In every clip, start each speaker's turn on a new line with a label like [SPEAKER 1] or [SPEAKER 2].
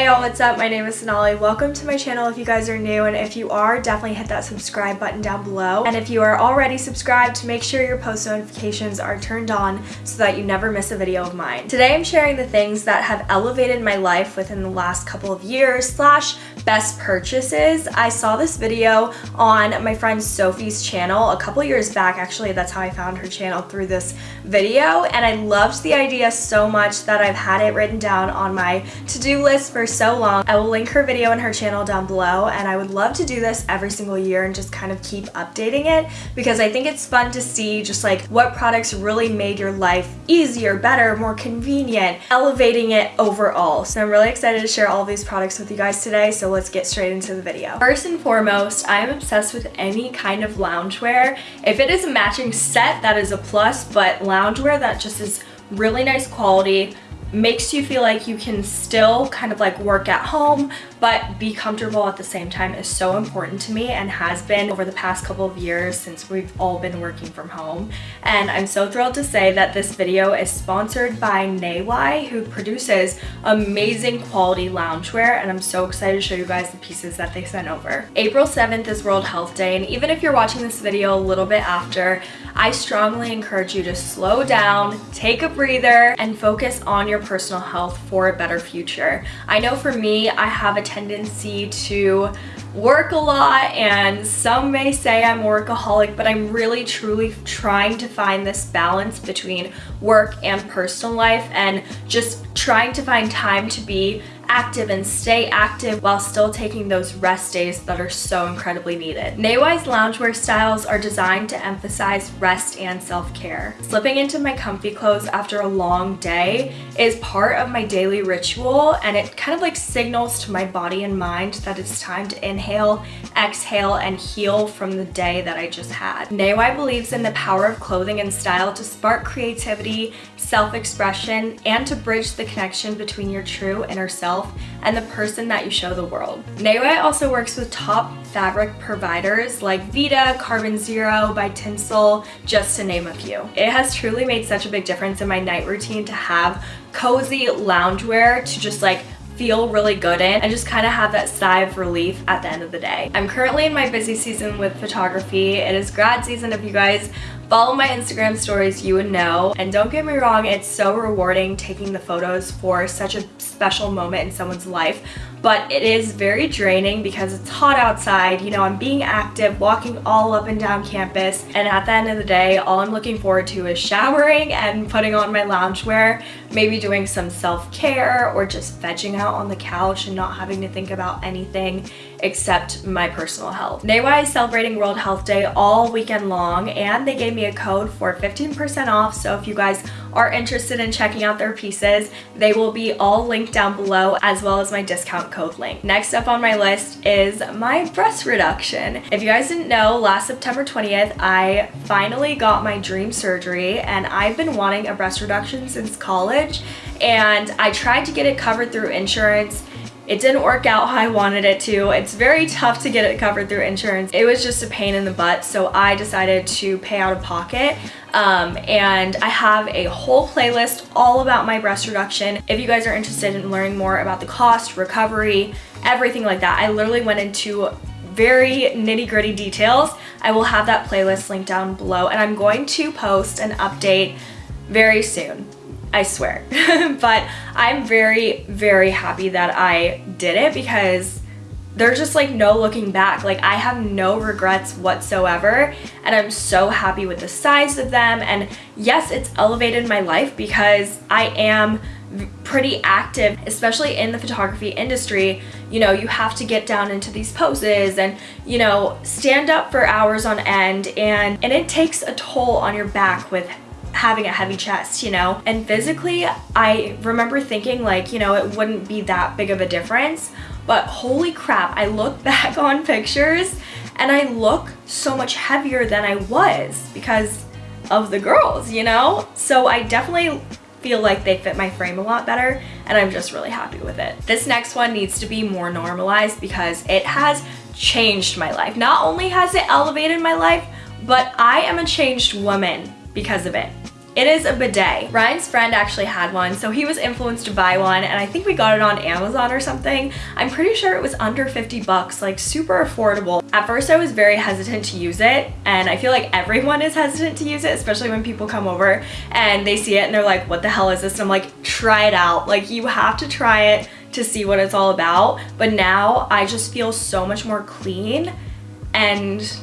[SPEAKER 1] Hey y'all, what's up? My name is Sonali. Welcome to my channel if you guys are new and if you are, definitely hit that subscribe button down below. And if you are already subscribed, make sure your post notifications are turned on so that you never miss a video of mine. Today I'm sharing the things that have elevated my life within the last couple of years slash best purchases. I saw this video on my friend Sophie's channel a couple years back actually. That's how I found her channel through this video and I loved the idea so much that I've had it written down on my to-do list for so long. I will link her video and her channel down below and I would love to do this every single year and just kind of keep updating it because I think it's fun to see just like what products really made your life easier, better, more convenient, elevating it overall. So I'm really excited to share all these products with you guys today, so let's get straight into the video. First and foremost, I am obsessed with any kind of loungewear. If it is a matching set, that is a plus, but loungewear that just is really nice quality, makes you feel like you can still kind of like work at home but be comfortable at the same time is so important to me and has been over the past couple of years since we've all been working from home. And I'm so thrilled to say that this video is sponsored by Neiwai, who produces amazing quality loungewear, and I'm so excited to show you guys the pieces that they sent over. April 7th is World Health Day, and even if you're watching this video a little bit after, I strongly encourage you to slow down, take a breather, and focus on your personal health for a better future. I know for me, I have a tendency to work a lot and some may say I'm workaholic but I'm really truly trying to find this balance between work and personal life and just trying to find time to be active and stay active while still taking those rest days that are so incredibly needed. Neiwai's loungewear styles are designed to emphasize rest and self-care. Slipping into my comfy clothes after a long day is part of my daily ritual and it kind of like signals to my body and mind that it's time to inhale, exhale, and heal from the day that I just had. Neiwai believes in the power of clothing and style to spark creativity, self-expression, and to bridge the connection between your true inner self yourself and the person that you show the world. Neiwai also works with top fabric providers like Vita, Carbon Zero, by TENCEL, just to name a few. It has truly made such a big difference in my night routine to have cozy loungewear to just like feel really good in and just kind of have that sigh of relief at the end of the day. I'm currently in my busy season with photography. It is grad season if you guys follow my Instagram stories, you would know. And don't get me wrong, it's so rewarding taking the photos for such a special moment in someone's life but it is very draining because it's hot outside. You know, I'm being active, walking all up and down campus, and at the end of the day, all I'm looking forward to is showering and putting on my loungewear, maybe doing some self-care or just vegging out on the couch and not having to think about anything except my personal health. Neiwai is celebrating World Health Day all weekend long and they gave me a code for 15% off so if you guys are interested in checking out their pieces, they will be all linked down below as well as my discount code link. Next up on my list is my breast reduction. If you guys didn't know, last September 20th, I finally got my dream surgery and I've been wanting a breast reduction since college and I tried to get it covered through insurance it didn't work out how I wanted it to. It's very tough to get it covered through insurance. It was just a pain in the butt, so I decided to pay out of pocket. Um, and I have a whole playlist all about my breast reduction. If you guys are interested in learning more about the cost, recovery, everything like that, I literally went into very nitty gritty details. I will have that playlist linked down below and I'm going to post an update very soon. I swear. but I'm very, very happy that I did it because there's just like no looking back. Like I have no regrets whatsoever and I'm so happy with the size of them. And yes, it's elevated my life because I am pretty active, especially in the photography industry. You know, you have to get down into these poses and, you know, stand up for hours on end and, and it takes a toll on your back with having a heavy chest, you know? And physically, I remember thinking like, you know, it wouldn't be that big of a difference, but holy crap, I look back on pictures and I look so much heavier than I was because of the girls, you know? So I definitely feel like they fit my frame a lot better and I'm just really happy with it. This next one needs to be more normalized because it has changed my life. Not only has it elevated my life, but I am a changed woman because of it. It is a bidet. Ryan's friend actually had one, so he was influenced to buy one, and I think we got it on Amazon or something. I'm pretty sure it was under 50 bucks, like super affordable. At first I was very hesitant to use it, and I feel like everyone is hesitant to use it, especially when people come over and they see it and they're like, what the hell is this? And I'm like, try it out. Like you have to try it to see what it's all about. But now I just feel so much more clean and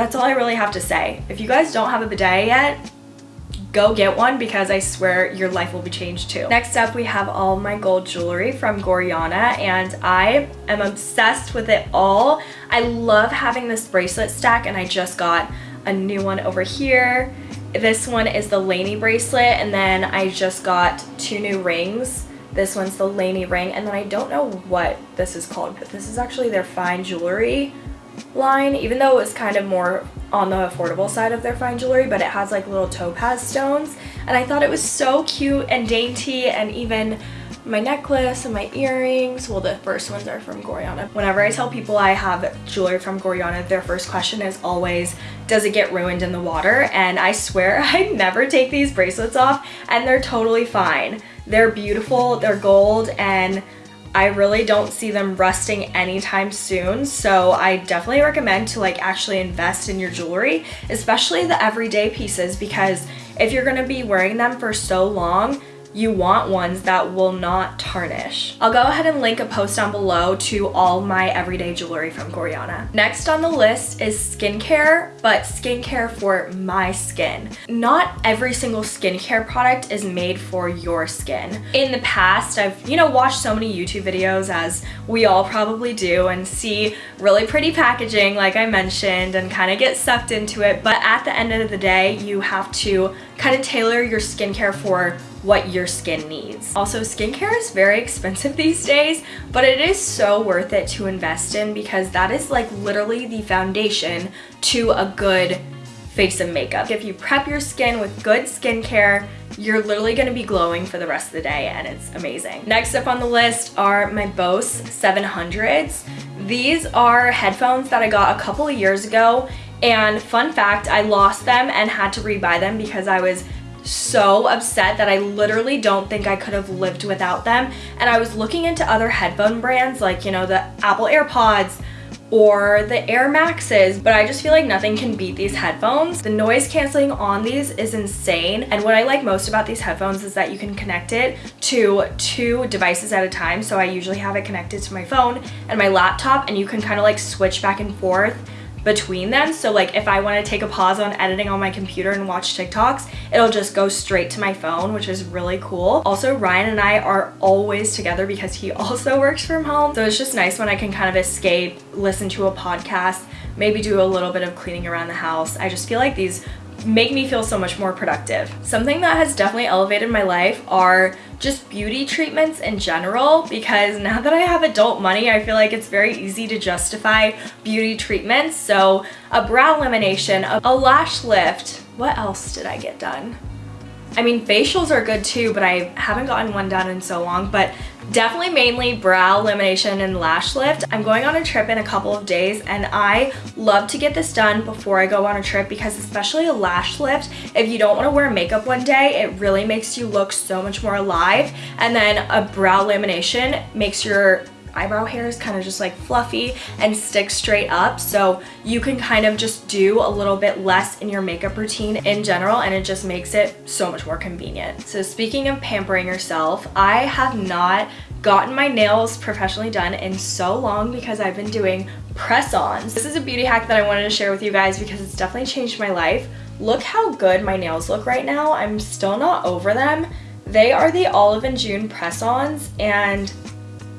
[SPEAKER 1] that's all I really have to say. If you guys don't have a bidet yet, go get one because I swear your life will be changed too. Next up, we have all my gold jewelry from Gorjana and I am obsessed with it all. I love having this bracelet stack and I just got a new one over here. This one is the Laney bracelet and then I just got two new rings. This one's the Laney ring and then I don't know what this is called, but this is actually their fine jewelry line, even though it was kind of more on the affordable side of their fine jewelry, but it has like little topaz stones. And I thought it was so cute and dainty and even my necklace and my earrings. Well, the first ones are from Gorjana. Whenever I tell people I have jewelry from Gorjana, their first question is always, does it get ruined in the water? And I swear I never take these bracelets off and they're totally fine. They're beautiful, they're gold, and I really don't see them rusting anytime soon. So I definitely recommend to like actually invest in your jewelry, especially the everyday pieces because if you're gonna be wearing them for so long, you want ones that will not tarnish. I'll go ahead and link a post down below to all my everyday jewelry from Gorjana. Next on the list is skincare, but skincare for my skin. Not every single skincare product is made for your skin. In the past, I've, you know, watched so many YouTube videos as we all probably do and see really pretty packaging like I mentioned and kind of get sucked into it. But at the end of the day, you have to kind of tailor your skincare for what your skin needs. Also, skincare is very expensive these days, but it is so worth it to invest in because that is like literally the foundation to a good face and makeup. If you prep your skin with good skincare, you're literally gonna be glowing for the rest of the day and it's amazing. Next up on the list are my Bose 700s. These are headphones that I got a couple of years ago and fun fact, I lost them and had to rebuy them because I was so upset that I literally don't think I could have lived without them. And I was looking into other headphone brands like, you know, the Apple AirPods or the Air Maxes, but I just feel like nothing can beat these headphones. The noise canceling on these is insane. And what I like most about these headphones is that you can connect it to two devices at a time. So I usually have it connected to my phone and my laptop and you can kind of like switch back and forth between them. So like if I want to take a pause on editing on my computer and watch TikToks, it'll just go straight to my phone, which is really cool. Also, Ryan and I are always together because he also works from home. So it's just nice when I can kind of escape, listen to a podcast, maybe do a little bit of cleaning around the house. I just feel like these make me feel so much more productive. Something that has definitely elevated my life are just beauty treatments in general because now that I have adult money, I feel like it's very easy to justify beauty treatments. So a brow lamination, a lash lift, what else did I get done? I mean, facials are good too, but I haven't gotten one done in so long, but definitely mainly brow lamination and lash lift. I'm going on a trip in a couple of days and I love to get this done before I go on a trip because especially a lash lift, if you don't want to wear makeup one day, it really makes you look so much more alive. And then a brow lamination makes your eyebrow hair is kind of just like fluffy and sticks straight up so you can kind of just do a little bit less in your makeup routine in general and it just makes it so much more convenient. So speaking of pampering yourself, I have not gotten my nails professionally done in so long because I've been doing press-ons. This is a beauty hack that I wanted to share with you guys because it's definitely changed my life. Look how good my nails look right now. I'm still not over them. They are the Olive and June press-ons and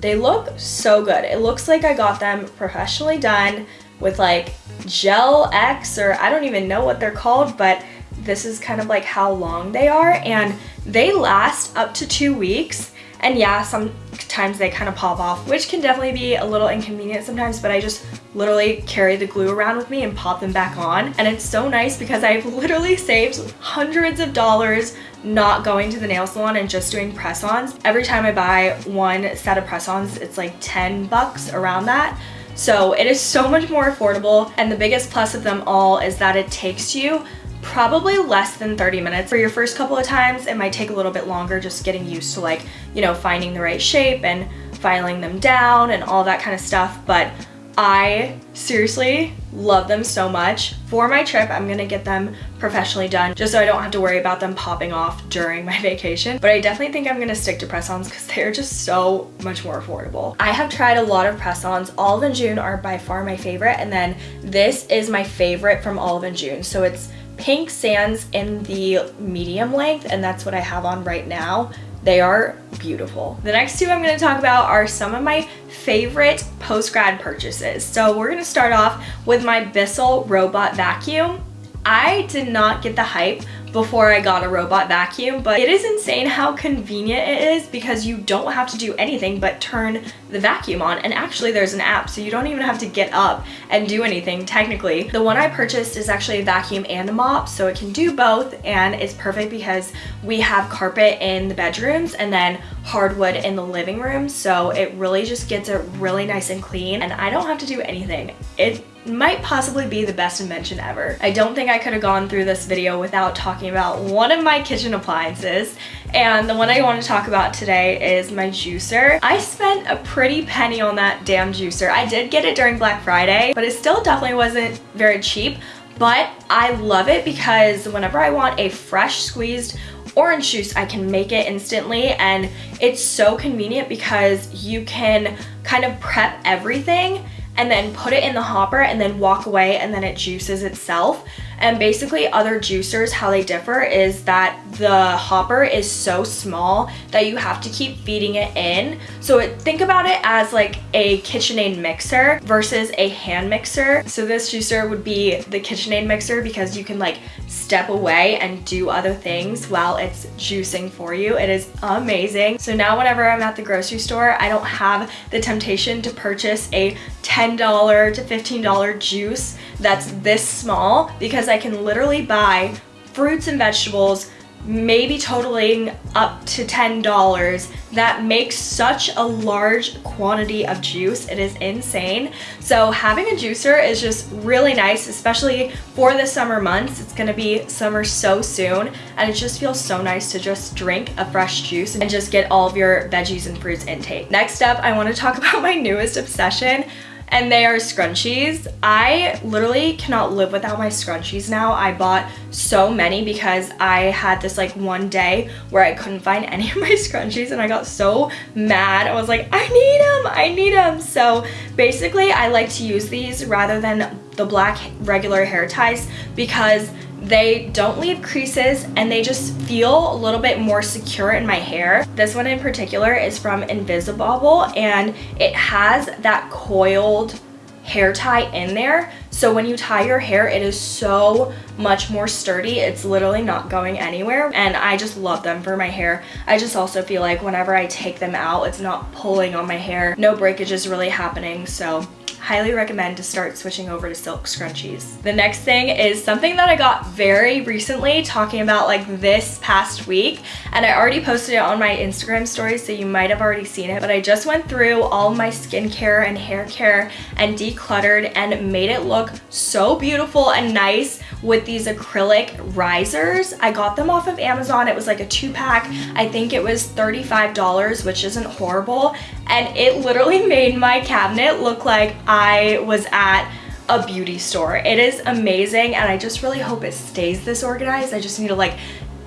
[SPEAKER 1] they look so good. It looks like I got them professionally done with like Gel X or I don't even know what they're called, but this is kind of like how long they are and they last up to two weeks. And yeah, sometimes they kind of pop off, which can definitely be a little inconvenient sometimes, but I just literally carry the glue around with me and pop them back on. And it's so nice because I've literally saved hundreds of dollars not going to the nail salon and just doing press-ons. Every time I buy one set of press-ons, it's like 10 bucks around that. So it is so much more affordable. And the biggest plus of them all is that it takes you probably less than 30 minutes. For your first couple of times, it might take a little bit longer just getting used to like, you know, finding the right shape and filing them down and all that kind of stuff. But I seriously love them so much. For my trip, I'm gonna get them professionally done just so I don't have to worry about them popping off during my vacation. But I definitely think I'm gonna stick to press-ons because they're just so much more affordable. I have tried a lot of press-ons. Olive and June are by far my favorite. And then this is my favorite from Olive and June. So it's pink sands in the medium length and that's what I have on right now. They are beautiful. The next two I'm gonna talk about are some of my favorite post-grad purchases. So we're gonna start off with my Bissell Robot Vacuum. I did not get the hype before I got a robot vacuum, but it is insane how convenient it is because you don't have to do anything but turn the vacuum on. And actually there's an app, so you don't even have to get up and do anything technically. The one I purchased is actually a vacuum and a mop, so it can do both and it's perfect because we have carpet in the bedrooms and then hardwood in the living room. So it really just gets it really nice and clean and I don't have to do anything. It might possibly be the best invention ever. I don't think I could have gone through this video without talking about one of my kitchen appliances and the one I want to talk about today is my juicer. I spent a pretty penny on that damn juicer. I did get it during Black Friday, but it still definitely wasn't very cheap, but I love it because whenever I want a fresh squeezed orange juice, I can make it instantly and it's so convenient because you can kind of prep everything and then put it in the hopper and then walk away and then it juices itself. And basically other juicers, how they differ is that the hopper is so small that you have to keep feeding it in. So it, think about it as like a KitchenAid mixer versus a hand mixer. So this juicer would be the KitchenAid mixer because you can like step away and do other things while it's juicing for you. It is amazing. So now whenever I'm at the grocery store, I don't have the temptation to purchase a $10 to $15 juice that's this small because I can literally buy fruits and vegetables maybe totaling up to $10 that makes such a large quantity of juice. It is insane. So having a juicer is just really nice, especially for the summer months. It's gonna be summer so soon and it just feels so nice to just drink a fresh juice and just get all of your veggies and fruits intake. Next up, I wanna talk about my newest obsession and they are scrunchies. I literally cannot live without my scrunchies now. I bought so many because I had this like one day where I couldn't find any of my scrunchies and I got so mad. I was like, I need them, I need them. So basically I like to use these rather than the black regular hair ties because they don't leave creases and they just feel a little bit more secure in my hair. This one in particular is from Invisibobble and it has that coiled hair tie in there. So when you tie your hair, it is so much more sturdy. It's literally not going anywhere. And I just love them for my hair. I just also feel like whenever I take them out, it's not pulling on my hair. No breakage is really happening. So highly recommend to start switching over to silk scrunchies. The next thing is something that I got very recently talking about like this past week and I already posted it on my Instagram story so you might have already seen it but I just went through all my skincare and hair care and decluttered and made it look so beautiful and nice with these acrylic risers. I got them off of Amazon. It was like a two pack. I think it was $35 which isn't horrible and it literally made my cabinet look like I was at a beauty store. It is amazing and I just really hope it stays this organized. I just need to like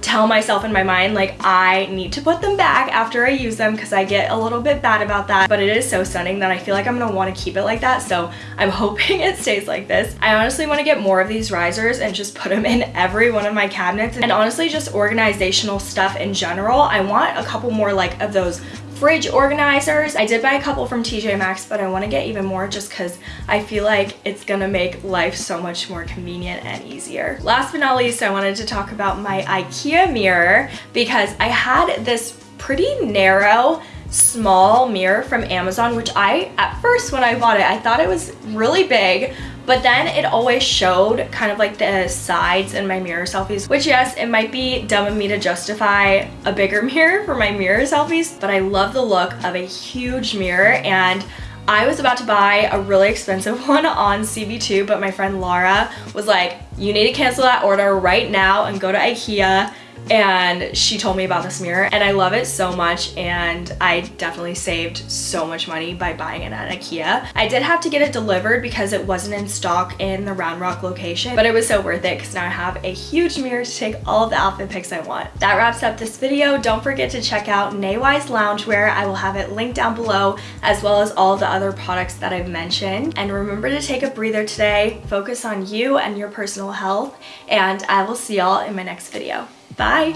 [SPEAKER 1] tell myself in my mind like I need to put them back after I use them because I get a little bit bad about that but it is so stunning that I feel like I'm gonna want to keep it like that so I'm hoping it stays like this. I honestly want to get more of these risers and just put them in every one of my cabinets and honestly just organizational stuff in general. I want a couple more like of those fridge organizers. I did buy a couple from TJ Maxx, but I want to get even more just because I feel like it's going to make life so much more convenient and easier. Last but not least, I wanted to talk about my IKEA mirror because I had this pretty narrow small mirror from Amazon, which I, at first when I bought it, I thought it was really big, but then it always showed kind of like the sides in my mirror selfies, which yes, it might be dumb of me to justify a bigger mirror for my mirror selfies, but I love the look of a huge mirror. And I was about to buy a really expensive one on CB2, but my friend Laura was like, you need to cancel that order right now and go to Ikea and she told me about this mirror and I love it so much and I definitely saved so much money by buying it at Ikea. I did have to get it delivered because it wasn't in stock in the Round Rock location, but it was so worth it because now I have a huge mirror to take all of the outfit pics I want. That wraps up this video. Don't forget to check out Neiwai's Loungewear. I will have it linked down below as well as all the other products that I've mentioned. And remember to take a breather today, focus on you and your personal health, and I will see y'all in my next video. Bye!